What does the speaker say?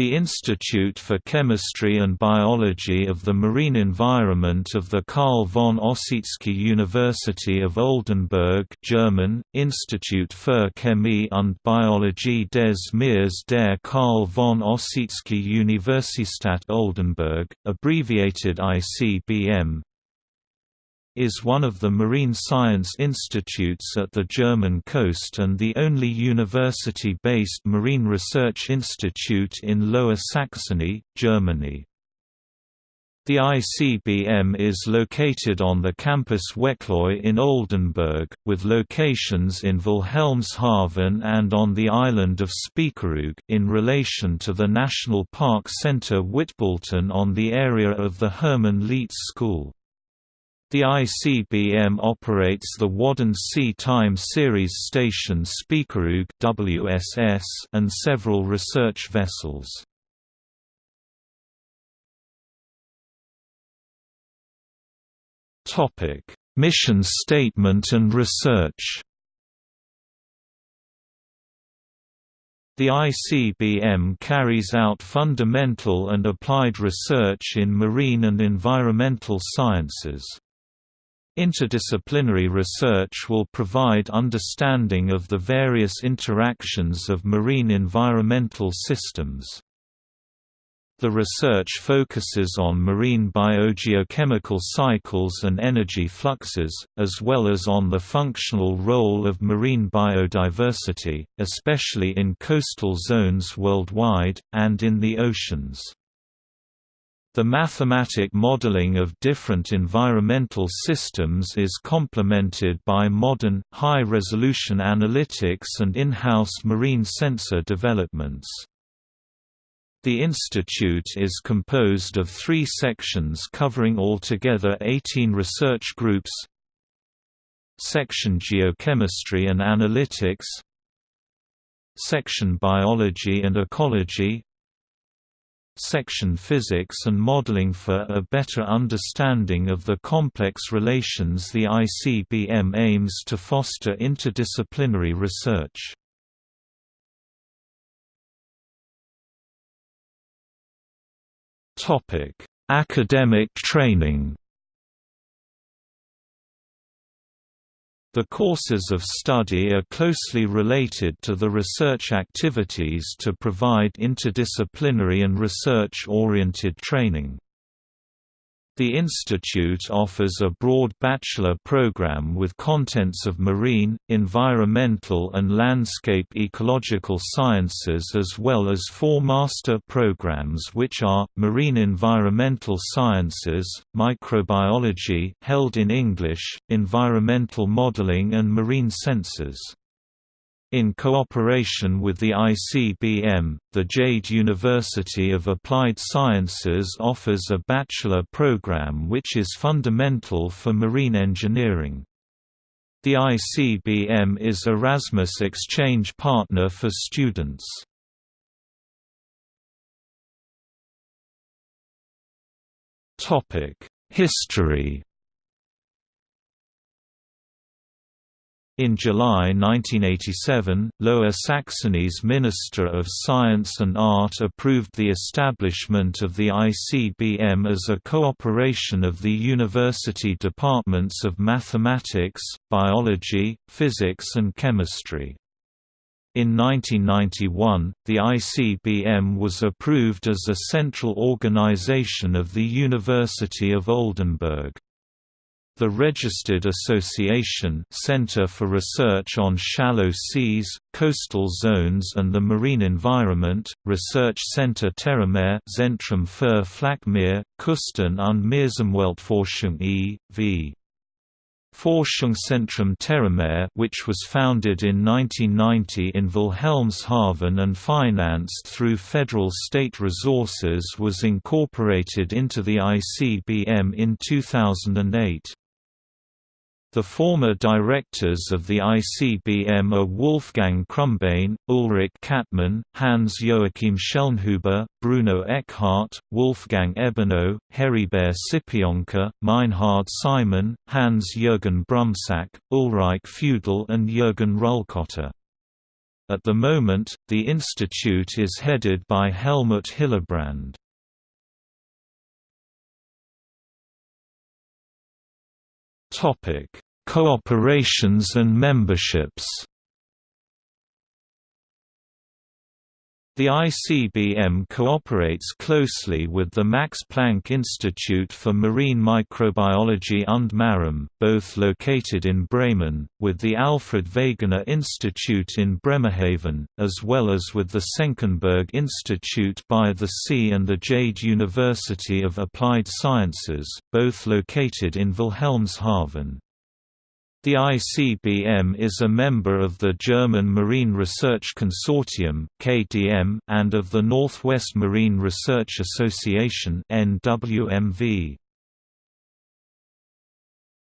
The Institute for Chemistry and Biology of the Marine Environment of the Carl von Ossietzky University of Oldenburg German, Institut für Chemie und Biologie des Meeres der Carl von Ossietzky Universität Oldenburg, abbreviated ICBM, is one of the marine science institutes at the German coast and the only university-based marine research institute in Lower Saxony, Germany. The ICBM is located on the campus Wechloy in Oldenburg, with locations in Wilhelmshaven and on the island of Spiekeroog in relation to the National Park Center Wittbülten on the area of the Hermann Lietz School. The ICBM operates the Wadden Sea Time Series station Spiekeroog WSS and several research vessels. Topic: Mission statement and research. The ICBM carries out fundamental and applied research in marine and environmental sciences. Interdisciplinary research will provide understanding of the various interactions of marine environmental systems. The research focuses on marine biogeochemical cycles and energy fluxes, as well as on the functional role of marine biodiversity, especially in coastal zones worldwide, and in the oceans. The mathematic modeling of different environmental systems is complemented by modern, high-resolution analytics and in-house marine sensor developments. The institute is composed of three sections covering altogether 18 research groups. Section Geochemistry and Analytics. Section Biology and Ecology section Physics and Modeling for a better understanding of the complex relations the ICBM aims to foster interdisciplinary research. Academic training The courses of study are closely related to the research activities to provide interdisciplinary and research-oriented training. The institute offers a broad bachelor program with contents of marine, environmental and landscape ecological sciences as well as four master programs which are, Marine Environmental Sciences, Microbiology held in English, Environmental Modeling and Marine Sensors. In cooperation with the ICBM, the Jade University of Applied Sciences offers a bachelor program which is fundamental for marine engineering. The ICBM is Erasmus exchange partner for students. History In July 1987, Lower Saxony's Minister of Science and Art approved the establishment of the ICBM as a cooperation of the university departments of mathematics, biology, physics and chemistry. In 1991, the ICBM was approved as a central organization of the University of Oldenburg. The registered association Center for Research on Shallow Seas, Coastal Zones and the Marine Environment, Research Center Terramare Zentrum für Flachmeer, Küsten- und Meeresumweltforschung e.V. Forschungszentrum Terramare which was founded in 1990 in Wilhelmshaven and financed through federal state resources was incorporated into the ICBM in 2008. The former directors of the ICBM are Wolfgang Krumbein, Ulrich Kattmann, Hans-Joachim Schellnhuber, Bruno Eckhardt, Wolfgang Ebenhöh, Heribert Cypionka, Meinhard Simon, Hans-Jürgen Brumsack, Ulrich Feudel and Jürgen Rullkötter. At the moment, the institute is headed by Helmut Hillebrand. Topic: Cooperations and memberships. The ICBM cooperates closely with the Max Planck Institute for Marine Microbiology und Marum, both located in Bremen, with the Alfred Wegener Institute in Bremerhaven, as well as with the Senckenberg Institute by the Sea and the Jade University of Applied Sciences, both located in Wilhelmshaven. The ICBM is a member of the German Marine Research Consortium (KDM) and of the Northwest Marine Research Association NWMV.